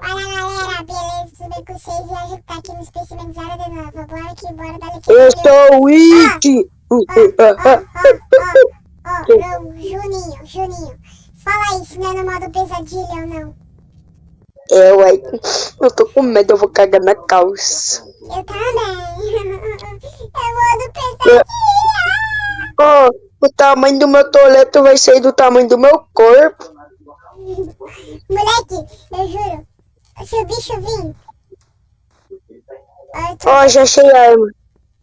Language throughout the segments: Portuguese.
Fala galera, beleza? Tudo bem com vocês? E hoje tá aqui no Especializada de novo. Bora que bora dar aqui. Eu sou o It! Ó, Juninho, Juninho. Fala aí se não é no modo pesadilha ou não. É, ué. Eu tô com medo, eu vou cagar na calça. Eu também. É modo pesadilha. Ó, o tamanho do meu toleto vai ser do tamanho do meu corpo. Moleque, eu juro. Se o bicho vir. Ó, tô- Ó, já achei a arma.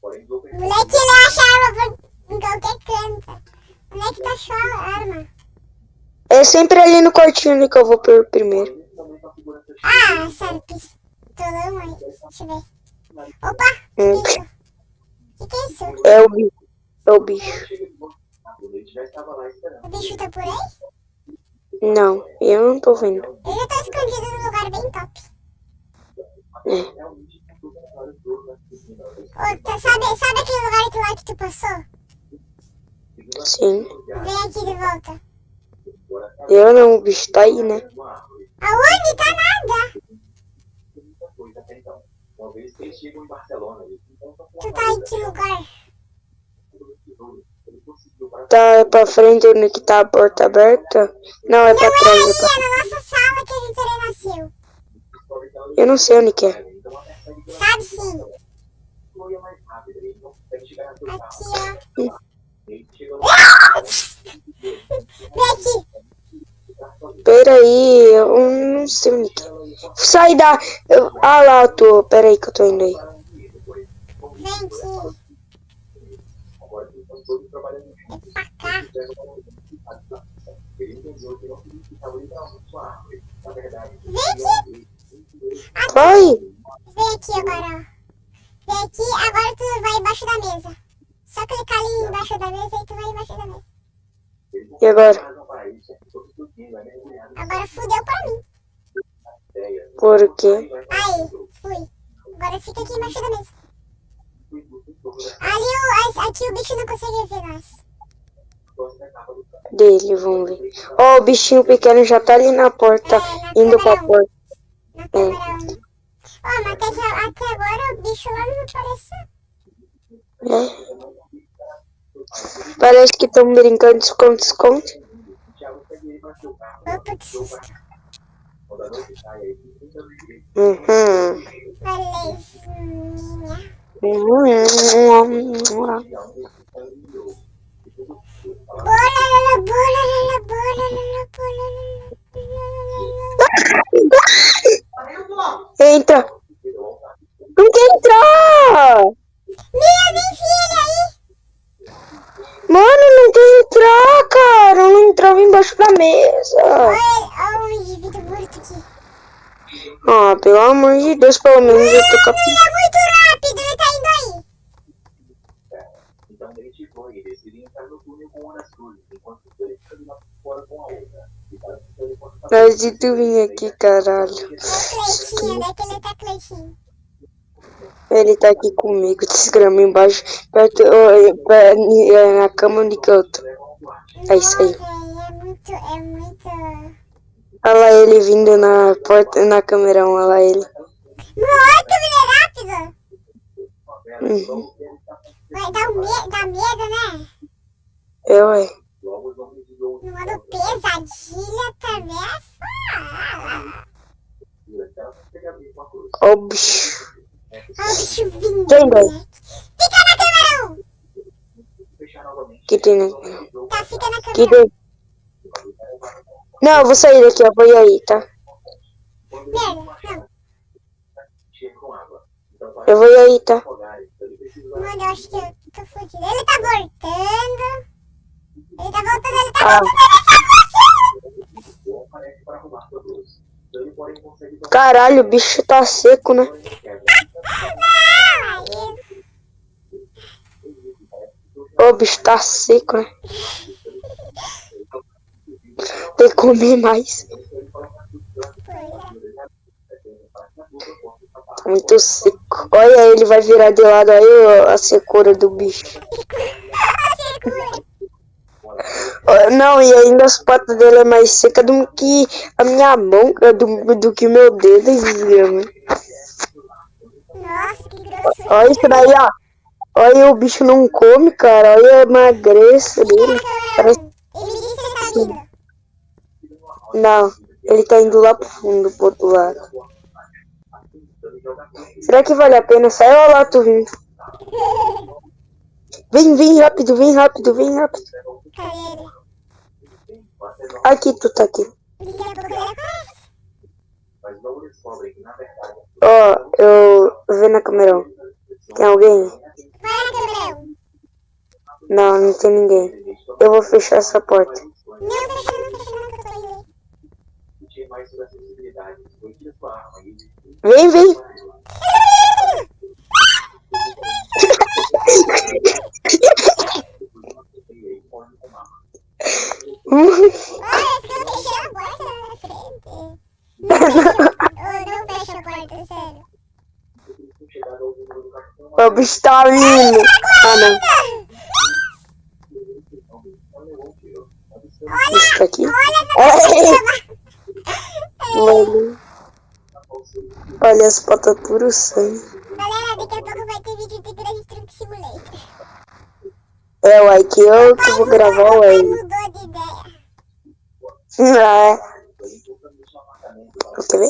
Moleque, ele acha arma por em qualquer canto. Moleque tá achou a arma. É sempre ali no quartinho que eu vou por primeiro. Ah, sério, pistolão aí. Deixa eu ver. Opa, Hum, que? Que que é isso? É o bicho. É o bicho. O bicho tá por aí? Não, eu não tô vendo. Já tô escondido num lugar bem top. É. Tá- sabe, sabe aquele lugar que lá que tu passou? Sim. Vem aqui de volta. Eu não, o bicho tá aí, né? Aonde? Tá nada. Tu tá em que lugar? Tá pra frente onde que tá a porta aberta? Não, é pra Não é trás. aí, É pra... é na nossa sala que a gente renasceu. Eu não sei onde que é. Sabe sim. Aqui, ó. Vem aqui. Pera aí, eu não sei onde que é. Sai da... eu- Ah lá, eu tô. Pera aí que eu tô indo aí. Vem aqui. Pra cá. Vem aqui. Vai! Vem aqui agora. Vem aqui, agora tu vai embaixo da mesa. Só clicar ali embaixo da mesa e tu vai embaixo da mesa. E agora? Agora fudeu pra mim. Por quê? Aí, fui. Agora fica aqui embaixo da mesa. Ali, o, aqui o bicho não consegue ver nós. Dele, vamos ver. Ó, o bichinho pequeno já tá ali na porta, É, indo pra câmera um. porta. 1. Ó, mas até, agora o bicho lá não apareceu. É. Parece que estão brincando de esconde-esconde. Opa, que susto. Uhum. Belezinha. Uhum. Entra! Não quer entrar! Minha, vem filha aí. Mano, não quer entrar, cara! Eu não entrava embaixo da mesa. Olha, olha o indivíduo morto aqui. Ah, pelo amor de Deus, pelo menos eu tô cap... Ele é muito rápido, ele tá indo aí. Então e decidiu entrar no túnel com uma das cruzes, enquanto os dois caminhavam fora com a outra. Mas e tu vir aqui, caralho? É Cleitinho, onde é que ele tá, Cleitinho? Ele tá aqui comigo, desgrama embaixo, perto, pé- é, na cama onde que eu tô. É isso aí. É muito, é muito... Olha lá ele vindo na porta, na câmera 1, olha lá ele. Muito, ele é rápido. Uhum. Vai dar, um me dá medo, né? Eu, ué. logo os homens de ouro No modo pesadilha também é foda. Ó o bicho. Olha o bicho vindo, Quem vai? moleque. Fica na câmera 1. Fechar novamente. Que tem, né? Tá, fica na Que câmera 1. deu? Não, eu vou sair daqui, eu vou ir aí, tá? Merda, não. Eu vou ir aí, tá? Mano, eu acho que eu tô fudido. Ele tá voltando. Ele tá voltando, ele tá Ah. voltando, ele tá voltando. Caralho, o bicho tá seco, né? Aí. Ô, o bicho tá seco, né? Tem que comer mais. Tá muito seco. Olha, ele vai virar de lado aí ó, a secura do bicho. Não, e ainda as patas dele é mais seca do que a minha mão, ah, do, do que o meu dedo, desgrama. Nossa, que grosso. Olha isso daí, ó. Olha, o bicho não come, cara. Olha a magreza dele. Parece... Ele me disse que ele tá. Não, ele tá indo lá pro fundo, pro outro lado. Será que vale a pena? Sai ó lá, tu vindo. Vem, vem rápido, vem rápido, vem rápido. Aqui, tu tá aqui. Ó, eu vê na câmera. Tem alguém? Vai na câmera 1. Não, não tem ninguém. Eu vou fechar essa porta. Não, fecha não, fecha não, que eu tô indo aí. Discutir mais sobre acessibilidade. Foi tira sua arma e Vem, vem. pode tomar. Olha, fica fechando a porta na frente. Não fecha, oh, não fecha a porta, sério. Chegar ao número do cartão, O bicho tá vindo. Ah, não. O bicho tá aqui. Mano. Olha as patas puro sangue. Galera, daqui a pouco vai ter vídeo de Grande Truck Simulator. É, uai, que eu que vou gravar, Papai uai. mudou de ideia. Ah, é. Quer ver?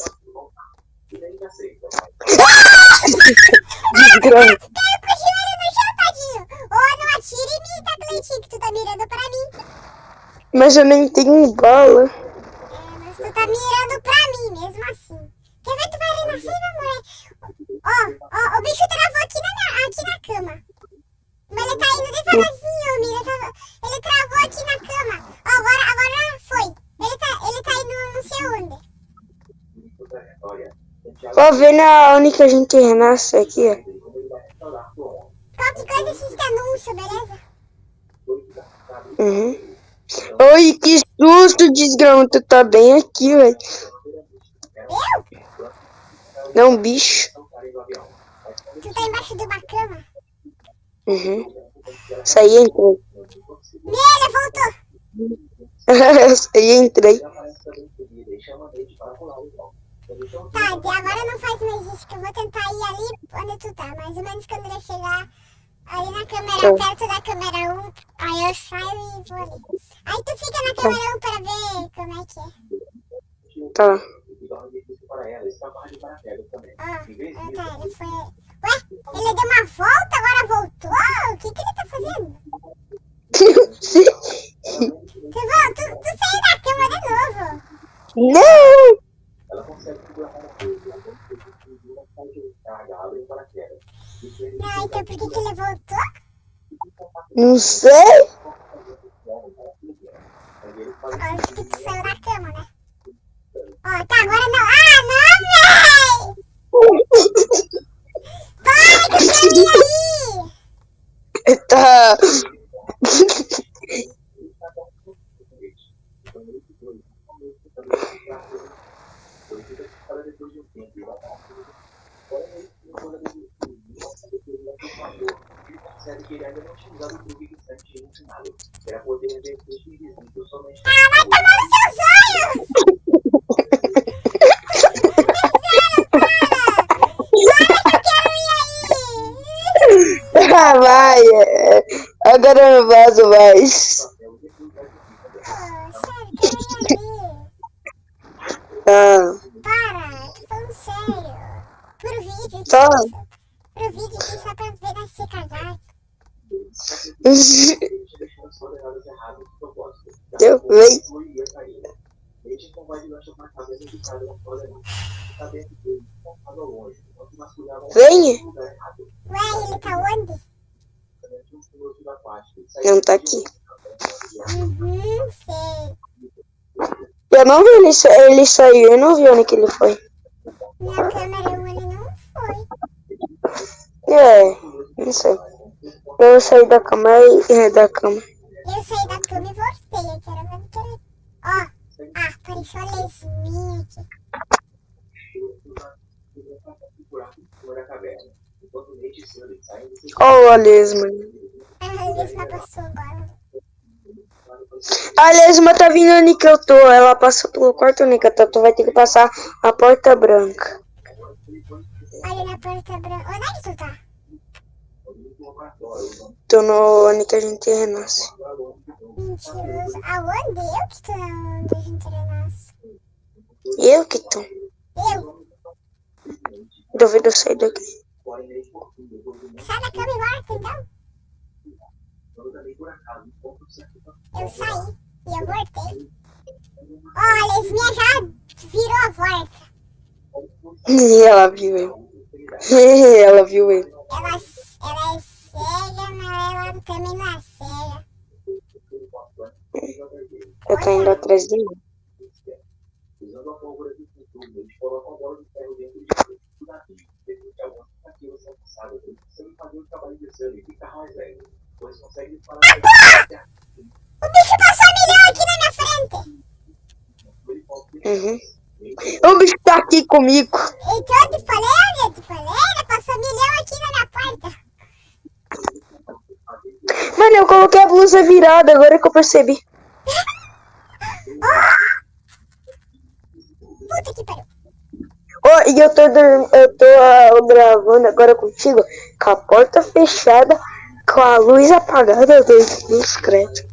Desgrama. Caiu com o joelho no chão, tadinho. Ô, não atire em mim, tabletinho, que tu tá mirando pra mim. Mas eu nem tenho bala. Tu tá mirando pra mim, mesmo assim. Quer ver? Tu vai renascer, meu amor? Ó, ó, o bicho travou aqui na, minha- aqui na cama. Mas ele tá indo devagarzinho, Mira. Tá- Ele travou aqui na cama. Ó, agora, agora foi. Ele tá, ele tá indo não sei onde. Ó, vendo a única gente que renasce aqui, ó. Qualquer coisa assiste anúncio, beleza? Uhum. Oi, que susto, desgrama. Tu tá bem aqui, velho. Eu? Não, bicho. Tu tá embaixo de uma cama. Uhum. Saí e entrei. Nele, voltou. Saí e entrei. Tá, de agora não faz mais isso, que eu vou tentar ir ali onde tu tá. Mais ou menos quando ele chegar ali na câmera, Tá. perto da câmera 1, aí eu saio e vou ali. Aí tu fica na câmera 1 pra ver como é que é. Tá. Ó, ah, tá, ele foi... Ué, ele deu uma volta, agora voltou? O que que ele tá fazendo? Tu, vol- tu, tu saiu da cama de novo. Não! ela consegue segurar uma coisa, ela consegue segurar uma coisa de carga, abre o paraquedas. Isso ele Não, então por que que ele voltou? Não sei. Agora por que tu saiu da cama, né? Ó, tá, agora não. Ah, não, véi! Para com esse caminho aí! Tá. percebe que ele ainda não tinha usado o truque que o Sam tinha ensinado. Era poder ver peixe invisível somente Ah, vai tomar nos seus olhos! Ah, vai. é. Agora eu não vazo mais. Pô, sério, quero ir ali. Ah, Para, tô falando sério. Pro vídeo. Tá. Pro vídeo aqui só pra ver cagar. erradas de propósito. Eu vem. Lugar errado. Ué, ele tá onde? Não tá aqui. Uhum, sei. Eu não vi ele, sa- ele saiu, eu não vi onde que ele foi. Eu saí da cama e é, da cama. Eu saí da cama e voltei. Eu quero ver o que. Ó, ah, apareceu a lesminha aqui. Ó, a lesma. Ah, a lesma passou agora. Tá vindo onde que eu tô. Ela passou pelo quarto único. Então tu vai ter que passar a porta branca. Olha na porta branca. Onde é que tu tá? Tô no onde que a gente renasce. Mentiroso. Aonde? Eu que tô onde a gente renasce. Eu que tô. Eu? Duvido eu sair daqui. Sai da cama e volta, então. Eu saí e eu voltei. Olha, a Esminha já virou a volta. E ela viu eu. ela viu ele. Ela, ela cega, mas ela também não é cega. Eu tô indo atrás de mim. Fazer o bicho passou um milhão aqui na minha frente. Uhum. O bicho tá aqui comigo. Então eu te falei, eu te falei, ele passou um milhão aqui na minha porta. Mano, eu coloquei a blusa virada, agora que eu percebi. Puta que pariu. Ô, e eu tô, eu tô ah, gravando agora contigo com a porta fechada, com a luz apagada do discreto.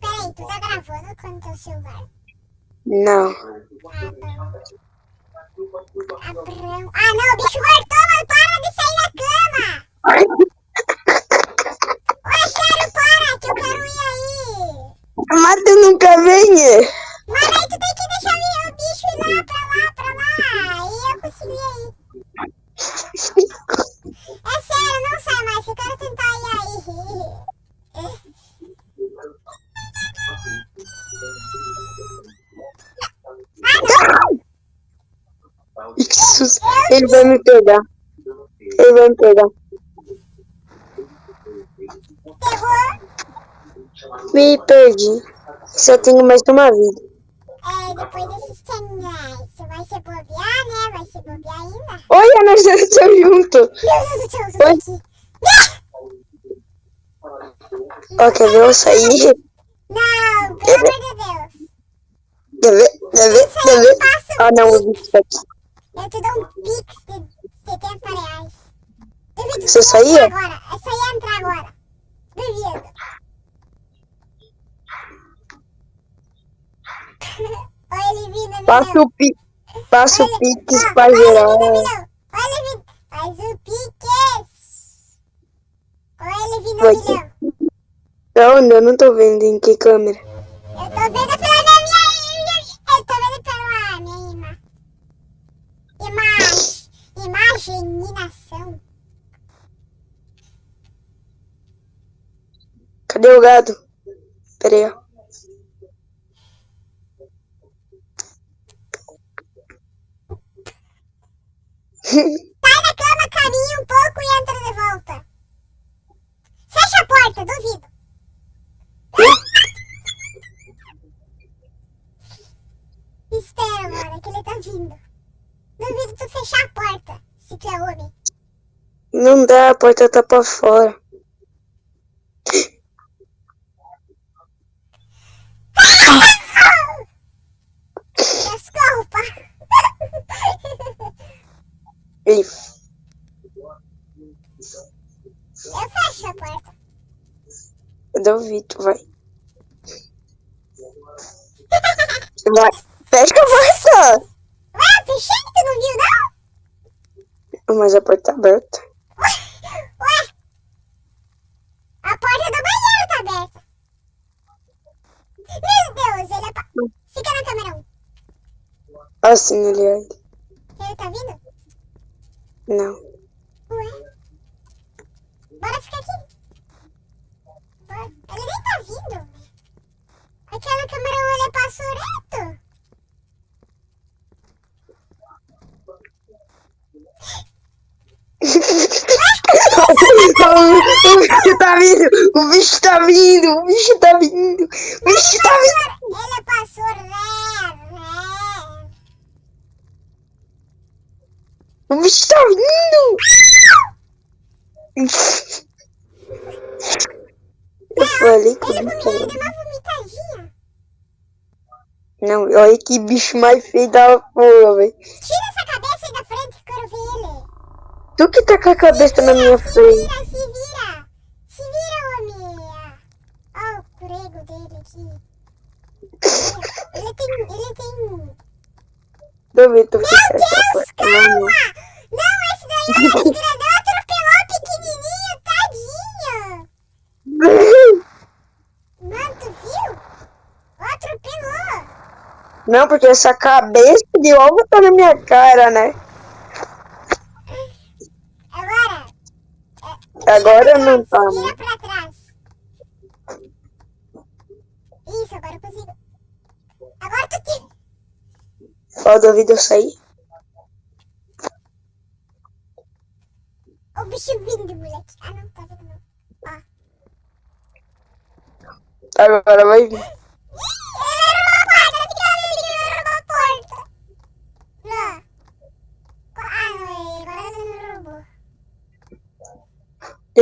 Peraí, tu tá gravando com o teu celular? Não. Ah, não. Ah, ah, não, o bicho voltou, mano. Para de sair da cama. Ô, sério, para, que eu quero ir aí. Mas tu nunca vem. é? Mas aí tu tem que deixar o bicho ir lá, pra lá, pra lá. Aí eu aí. É sério, não sai mais. Eu quero tentar ir aí. Ih, Que susto. Ele vai me pegar. Ele vai me pegar. Me perdi. Só tenho mais uma vida. É, depois desses canais. Tu vai se bobear, né? Vai se bobear ainda. Olha, nós dois estamos juntos. Meu Deus do céu, ver eu sair? Não, pelo amor de Deus. Ver? Quer ver? Ah, não, o bicho tá aqui. Eu te dou um pix de 70 reais. Duvido Você saía? Agora. É só ia entrar agora. Duvido. Olha ele vindo, milhão. Passa o, pi... Passa o pix pra olha ele geral. vindo, milhão. Olha ele vindo. Faz o pix. Olha ele vindo, milhão. Da onde? Eu não tô vendo em que câmera. Eu tô vendo pela imaginação. Cadê o gado? Pera aí, ó. Sai da cama, caminha um pouco e entra de volta. Fecha a porta, duvido. Espera, mano, que ele tá vindo. Duvido tu fechar a porta, se tu é homem. Não dá, a porta tá pra fora. Desculpa. Eu fecho a porta. eu duvido, vai. Vai. Fecha a porta! Ué, fechei, tu não viu, não? Mas a porta tá aberta. Ué? A porta do banheiro tá aberta. Meu Deus, ele é pa... Fica na câmera 1. Assim, aliás. Ele tá vindo? Não. Ué? Bora ficar aqui. Bora. Ele nem tá vindo. Aquela câmera 1 ele passou reto. O bicho tá vindo! O bicho tá vindo! O bicho tá vindo! O bicho tá vindo! Ele passou ré. O bicho tá vindo! Eu falei que Ele era... ele deu uma vomitadinha. Não, olha que bicho mais feio da porra, velho. Tira essa cabeça aí da frente quero ver ele. Tu que tá com a cabeça na minha Se frente. vira, se vira. Se vira, homem. Olha o prego dele aqui. Ele tem, ele tem... Meu Deus, porra. calma! Não, esse daí é mais grandão, atropelou o pequenininho, tadinho. Mano, tu viu? Atropelou. Não, porque essa cabeça de ovo tá na minha cara, né? Agora, Agora não tá, vira né? pra trás. Isso, agora eu consigo. Agora tu. Ó, do vídeo eu sair. O bicho vindo, moleque. Ah, não, tá vendo não. Ó. Agora vai vir. Ih, ele era uma porta, ele era uma porta. Não. Ah, não, agora ele não roubou.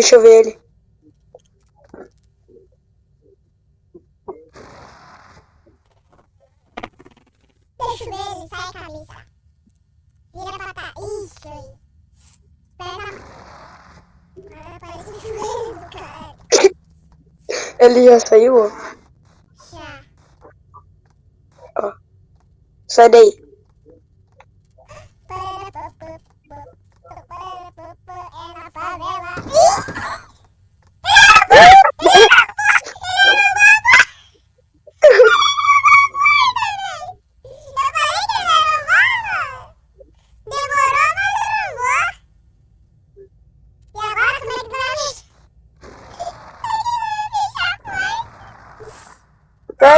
Deixa eu ver ele. Deixa eu ver ele, sai a cabeça. Vira pra trás. Isso aí. Agora parece um joelho do cara. Ele já saiu. Já. ó. Sai daí.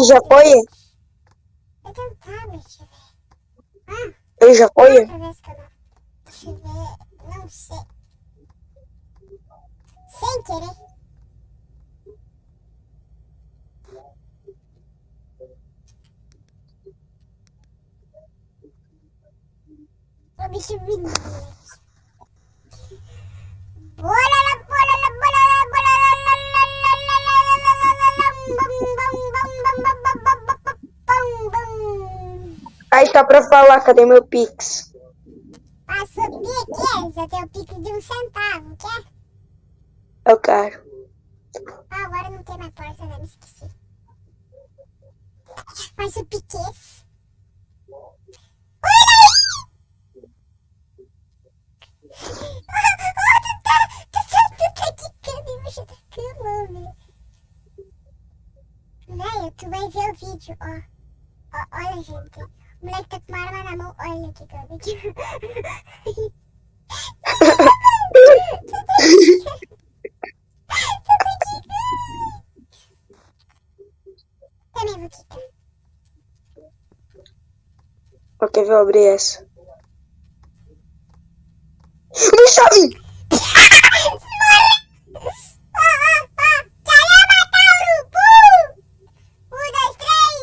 Ele já foi? Ele já foi? Aí tá pra falar, cadê meu Pix? Pra subir aqui, eu tenho o pico de um centavo, quer? Eu quero. Ah, agora não tem mais porta, né? Me esqueci. Mas o velho. Velho, tu vai ver o vídeo, ó. ó. Olha, gente. O moleque tá com uma arma na mão. Olha que cara aqui. Também vou quicar. Ok, vou abrir essa. Me chave! Ah, ah, ah! Caramba, Tauro! Um, dois, três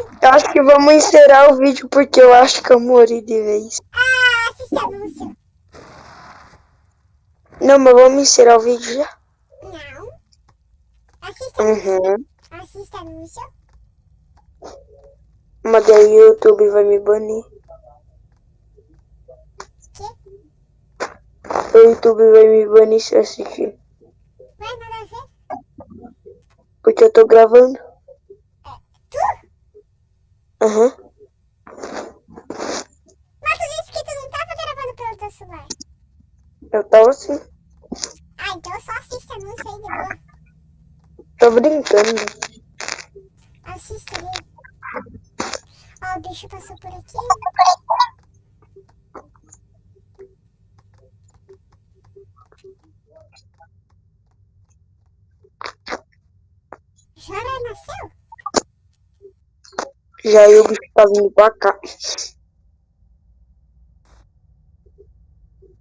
e... Eu acho que vamos encerrar o vídeo porque eu acho que eu morri de vez. Ah, assista anúncio. Não, mas vamos encerrar o vídeo já. Não. Assista anúncio. Uhum. Assista anúncio. Mas daí o YouTube vai me banir. Que? O YouTube vai me banir se eu assistir. Vai nada a ver? Porque eu tô gravando. Tu? Aham. Uhum. Mas tu disse que tu não tava gravando pelo teu celular. Eu tava sim. Ah, então só assiste anúncio aí de boa. Tô brincando. Assiste aí. Ó, o bicho passou por aqui. Já nasceu? Já eu o bicho tá vindo pra cá.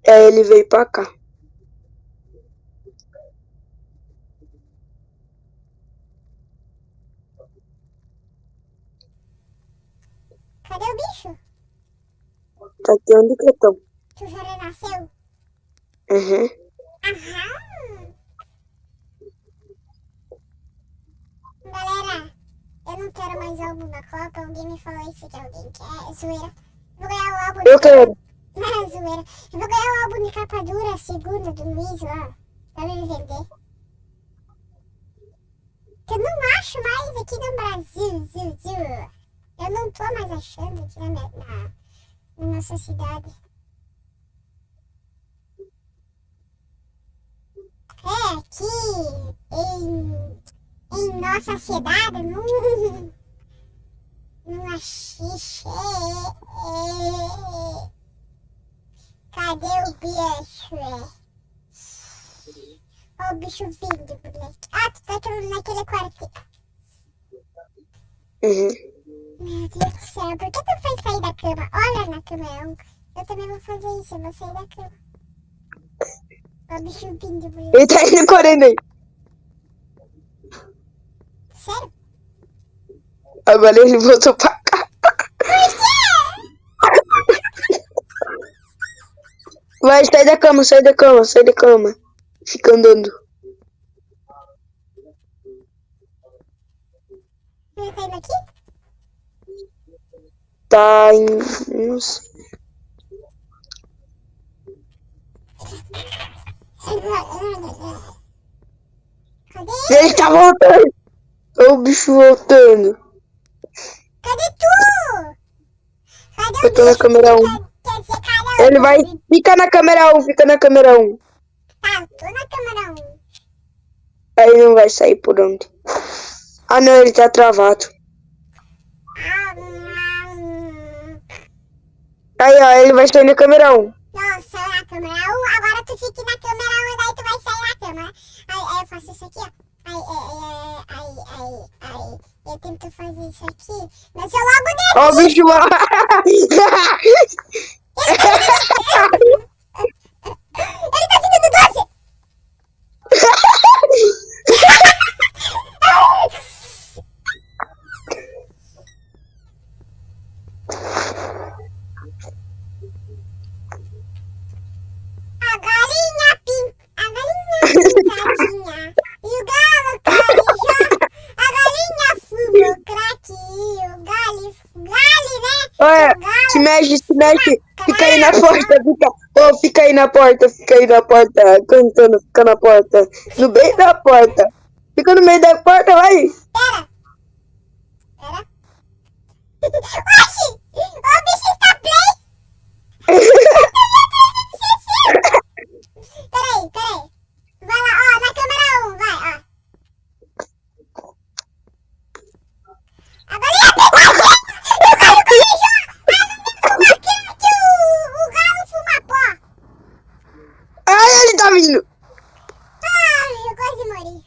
Aí ele veio pra cá. Cadê o bicho? Tá aqui onde que eu tô. Tu já renasceu? Uhum. Aham! Galera, eu não quero mais álbum da Copa. Alguém me falou isso que alguém quer. É zoeira. Vou ganhar o álbum Eu de quero. É zoeira. Eu vou ganhar o álbum de capa dura, segunda do Luiz lá. Pra me vender. Que eu não acho mais aqui no Brasil. Ziu, ziu. Eu não tô mais achando aqui na, minha, na, na nossa cidade. É, aqui em, em nossa cidade, não, não achei. Cadê o bicho? Ó o bicho vindo, moleque. Ah, tu tá aquele- naquele quarto. Uhum. Meu Deus do céu, por que tu foi sair da cama? Olha na cama, eu, eu também vou fazer isso, eu vou sair da cama. Ó o bicho vindo, moleque. Ele tá indo correndo aí. Sério? Agora ele voltou pra cá. Por quê? Vai, sai da cama, sai da cama, sai da cama. Fica andando. Ele tá indo aqui? Tá em. Não sei. Ele tá voltando. Olha o bicho voltando. Cadê tu? Cadê Eu tô na câmera 1. Quer, quer dizer, caramba. Ele vai. Fica na câmera 1, fica na câmera 1. Tá, tô na câmera 1. Aí não vai sair por onde. Ah não, ele tá travado. Aí ó, ele vai sair na câmera 1. Não, saiu na câmera 1, agora tu fica na câmera 1 e daí tu vai sair na câmera. Aí, aí eu faço isso aqui, ó. Aí, aí, aí, aí, aí, eu tento fazer isso aqui, mas eu logo Ó o bicho lá. Ele tá vindo do doce! A galinha pin... A galinha pintadinha E o galo carijó A galinha fumou crack E o galo... Galo, né? Olha, O galo se mexe. Fica aí na porta, fica. Ô, fica aí na porta, fica aí na porta. Cantando, fica na porta. No meio da porta. Fica no meio da porta, vai. Pera. Pera. Oxi! O bicho está play! Peraí, peraí. Vai lá, ó, na câmera 1, vai, ó. A galinha pintadinha! O galo carijó! Ah, não me fuma que o, o galo fuma pó! Ai, ele tá vindo. Ai, eu quase morri.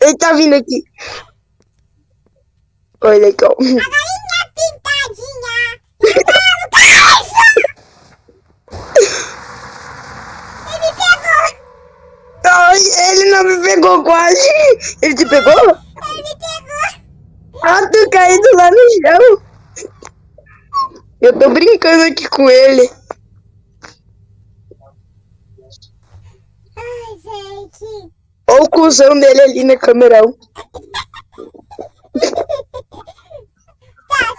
Ele tá vindo aqui. Oi, legal. A galinha pintadinha! Ele pegou! Ele não me pegou quase. Ele te pegou? Ele me pegou! Ah, tu caindo lá no chão. Eu tô brincando aqui com ele. Ai, gente. Olha o cuzão dele ali na câmera 1. Tá,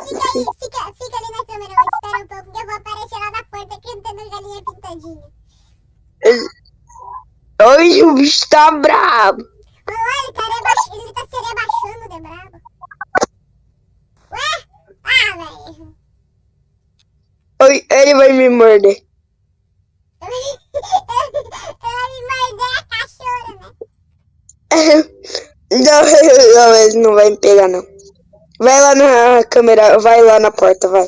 fica aí, fica, fica ali na câmera, eu espero um pouco que eu vou aparecer lá na porta cantando galinha pintadinha. Ai, o bicho tá brabo. Olha, ele tá, rebaix... ele tá se rebaixando de brabo. Ué? Ah, velho. Ele vai me morder. Eu vai me morder a cachorra, né? Não, não, ele não vai me pegar, não. Vai lá na câmera, vai lá na porta, vai.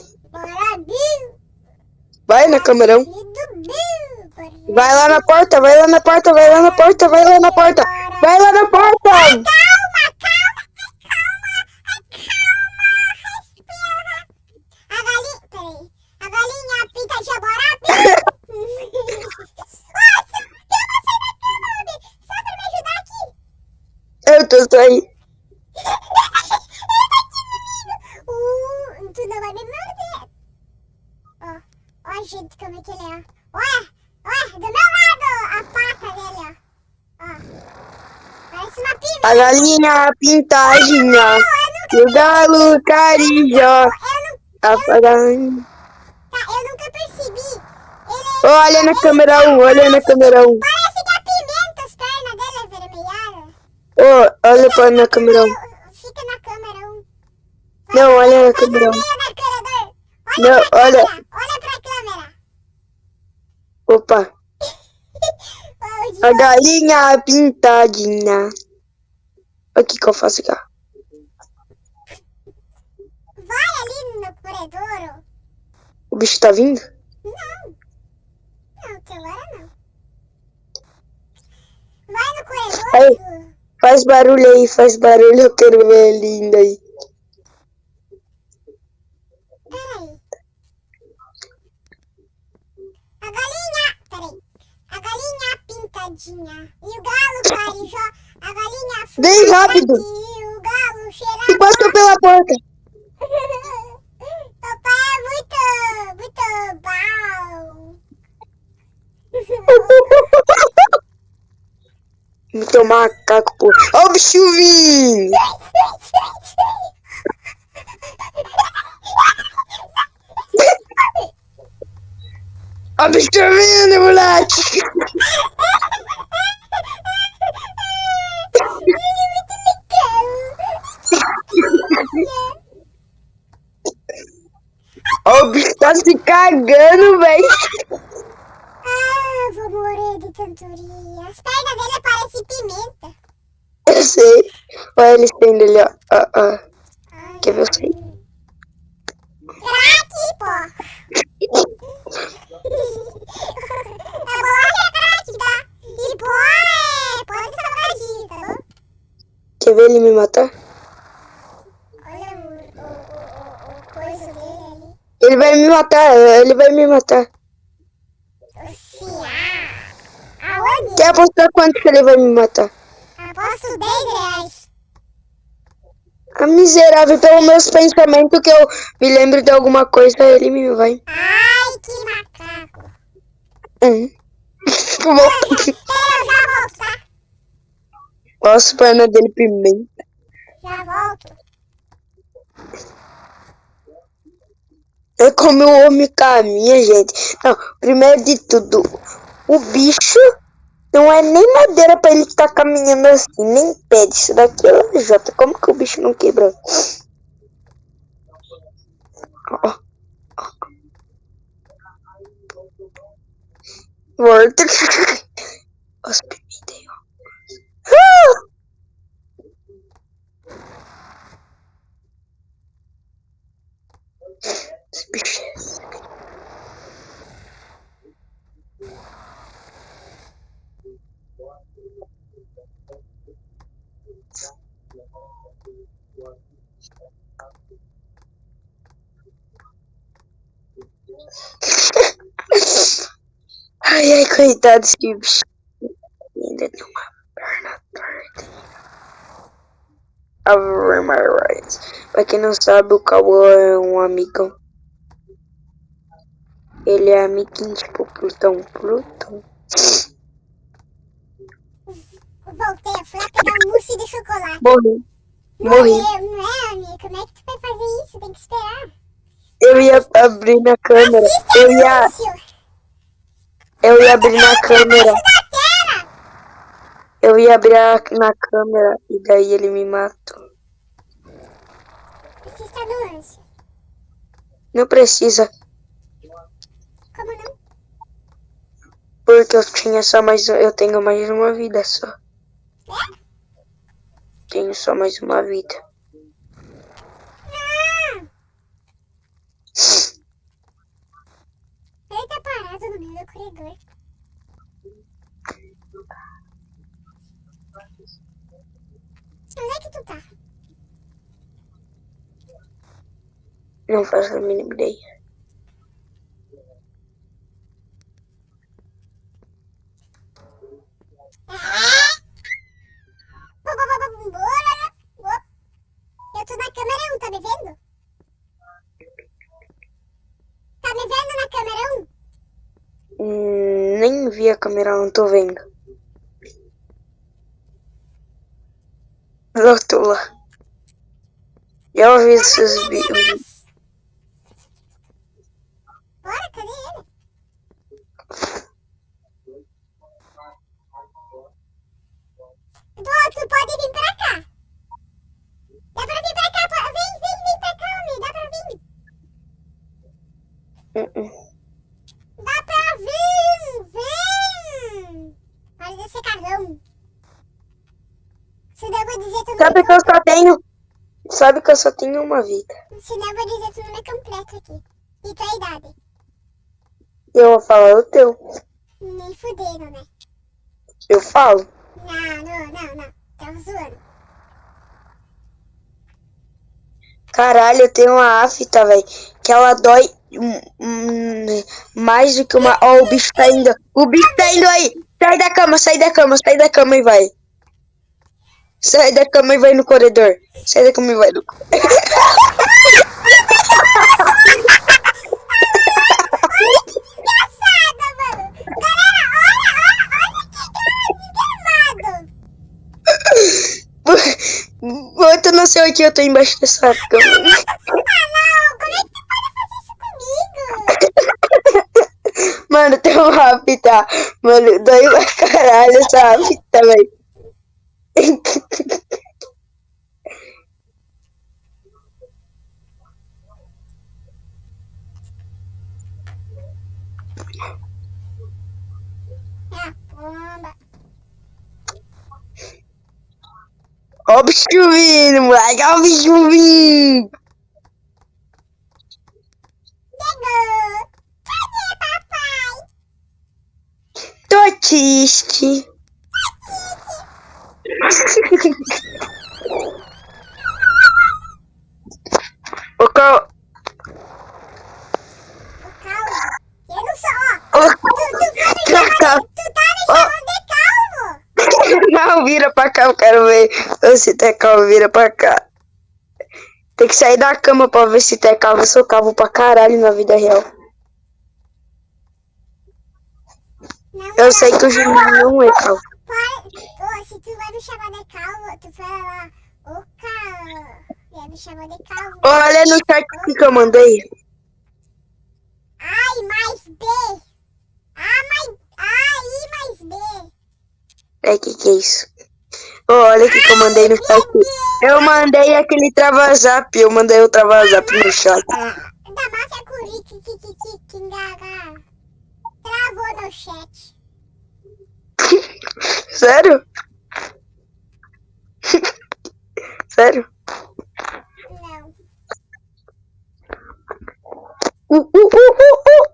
Vai na câmera 1. Filho do Bill. Bora. Vai lá na porta, vai lá na porta, vai lá na porta, vai lá na porta. Vai lá na porta! Tô saindo. Uh, tu não vai me morder. Ó, jeito como é que ele é. Olha, olha, do meu lado a pata dele, ó. Ó, parece uma pimenta. A galinha pintadinha. O galo carijó. Eu não, Tá tá, eu nunca percebi. Ele, Olha na câmera 1, olha na câmera 1. Ô, olha pra na câmera 1. Fica na câmera 1. Não, olha na câmera 1. meio da corredor. Olha Não, olha. câmera. Olha pra câmera. Opa. A galinha pintadinha. Olha o que que eu faço aqui. Vai ali no corredor. O bicho tá vindo? Não. Não, até agora não. Vai no corredor. Aí. Faz barulho aí, faz barulho. Eu quero ver ele indo aí. Peraí. A galinha. Peraí. A galinha pintadinha. E o galo carijó. A galinha fuma rápido. E o galo E cheira. passou pela porta. Papai é muito. Muito bom. Me tomar macaco, pô. Ó o bicho vindo. Ó o bicho vindo, moleque. Ó o bicho tá se cagando, velho. Vou morrer de tanturia. As pernas dele parecem pimenta. Eu sei. Olha ele saindo ali, ó. ó, ó. Ai, Quer ver eu sei? Craque, pô. É bolacha é craque, tá? E pô, é... Pode salgadinho, tá bom? Quer ver ele me matar? Olha o, o, o, o, o coisa dele ali. Ele vai me matar, ele vai me matar. O Ciá. Aonde? Quer apostar quanto que ele vai me matar? Aposto 10 reais. A miserável, pelos meus pensamentos que eu me lembro de alguma coisa, ele me vai. Ai, que macaco. Hum. Vou- Pera, eu já volto, tá? Nossa, perna dele pimenta. Já volto. É como o homem caminha, gente. Não, primeiro de tudo, o bicho não é nem madeira pra ele estar caminhando assim, nem pede. Isso daqui é lajota. Como que o bicho não quebrou? Ó, ó. Volta. Os. Ah! Esse bicho é Ai, ai, coitado desse bicho. Ainda tem uma perna torta. Over my rights. Pra quem não sabe, o Cauã é um amigão. Ele é amiguinho, tipo, Plutão. Plutão. Voltei, fui lá pegar um mousse de chocolate. Morri. Morri. Morreu, não é, amiga? Como é que tu vai fazer isso? Tem que esperar. Eu ia abrir na câmera. Assiste Eu ia, eu ia abrir na câmera. Eu ia abrir a- na câmera e daí ele me matou. Assista. Não precisa, Como não? porque eu tinha só mais. Eu tenho mais uma vida só. É? Tenho só mais uma vida. corredor. Onde é que tu tá? Não faço a mínima ideia. Eu tô na câmera 1, tá me vendo? Nem vi a câmera, não tô vendo. Rotula. Já ouvi esses bichos. Bora, cadê ele? Dó, tu pode vir pra cá. Dá pra vir pra cá. Vem, vem, vem pra cá, homem. Dá pra vir. Uh-uh. Dá pra vir. Vem. Pode descer carrão. Senão eu vou dizer tu não Sabe é que eu só tenho. Sabe que eu só tenho uma vida. com- Senão eu vou dizer tu não é completo aqui. E tua idade? Eu vou falar o teu. Nem fudendo, né? Eu falo. Não, não, não, não. Tava zoando. Caralho, eu tenho uma afta, velho. Que ela dói hum, hum, mais do que uma. Ó, o bicho tá indo. O bicho tá indo aí. Sai da cama, sai da cama, sai da cama e vai. Sai da cama e vai no corredor. Sai da cama e vai no Engraçada, mano. Galera, olha, olha, olha que cara desgramado. Outro nasceu aqui, eu tô embaixo dessa cama. Ah, não. Como é que tu pode fazer isso comigo? Mano, tem uma afta. Mano, dói pra caralho essa afta, velho. Ah, pomba. Ó o bicho vindo, moleque. Ó o bicho vindo. Chegou. Cadê papai? Tô triste. O cal... O calvo. Eu não sou, ó. O Tu, tu, tá me cal... chamando, tu tá me chamando de calvo. Não, vira pra cá, eu quero ver se tá calvo, vira pra cá. Tem que sair da cama pra ver se tá calvo. Eu sou calvo pra caralho na vida real. Não, Eu sei que o Juninho não é calvo. Para. Se tu vai me chamar de calvo, tu fala lá. Ô, calvo. Vai me chamar de calvo. Olha no chat que eu mandei. Ai, mais B. Ah, mais... A, I, mais B. É, que que é isso? Ô, olha o que que eu mandei no chat. Eu mandei aquele trava-zap. Eu mandei o trava-zap no chat. Da máfia curi, que, que, que, que. Travou no chat. Sério? Sério? Não. Uh, uh, uh, uh, uh.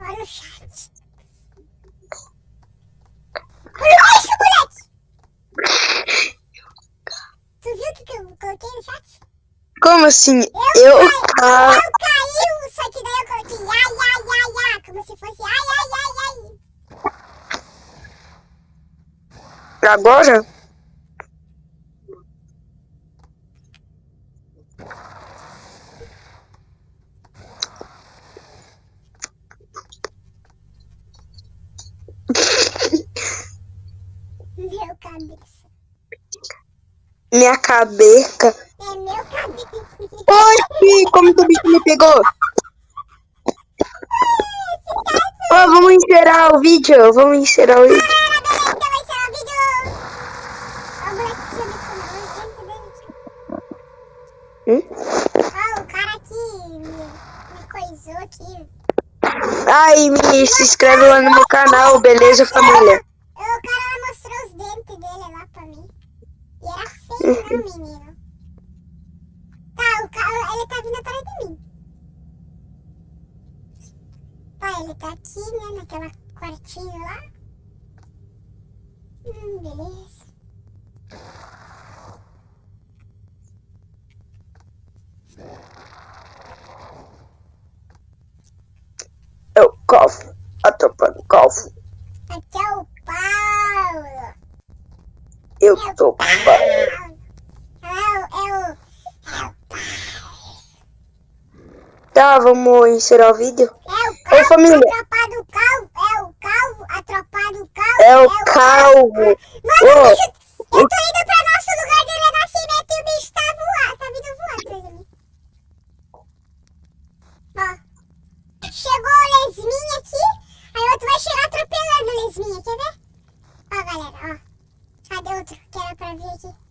Olha o chat. Olha isso, moleque! Tu viu o que, que eu coloquei no chat? Como assim? Eu, Eu. caí, eu só que daí eu coloquei ai, ai, ai, ai, como se fosse ai, ai, ai, ai. agora? Meu cabeça. Minha cabeça. É meu cabeça. Oxi, como que me pegou? Ó, vamos encerrar o vídeo. Vamos encerrar o vídeo. Que Hum? Ó, o cara aqui me, me coisou aqui. Ai, me se inscreve lá no meu canal, beleza, família? O cara mostrou os dentes dele lá pra mim. E era feio, não, menino. O cara, ele tá vindo atrás de mim. Tá, ele tá aqui, né, naquela quartinho lá. Hum, beleza. Eu calvo. A tropa do calvo. Aqui é o Paulo. sou pai. É o. É o. Tá, vamos encerrar o vídeo. É o calvo, família. calvo. É o calvo, a o calvo. É o, é o calvo. calvo. Mano, oh. eu tô indo pra nosso lugar de renascimento e o bicho tá voando. Tá vindo voar atrás de mim. Ó. Chegou o lesminha aqui. Aí o outro vai chegar atropelando o lesminha, quer ver? Ó, galera, ó. Cadê outro que era pra vir aqui?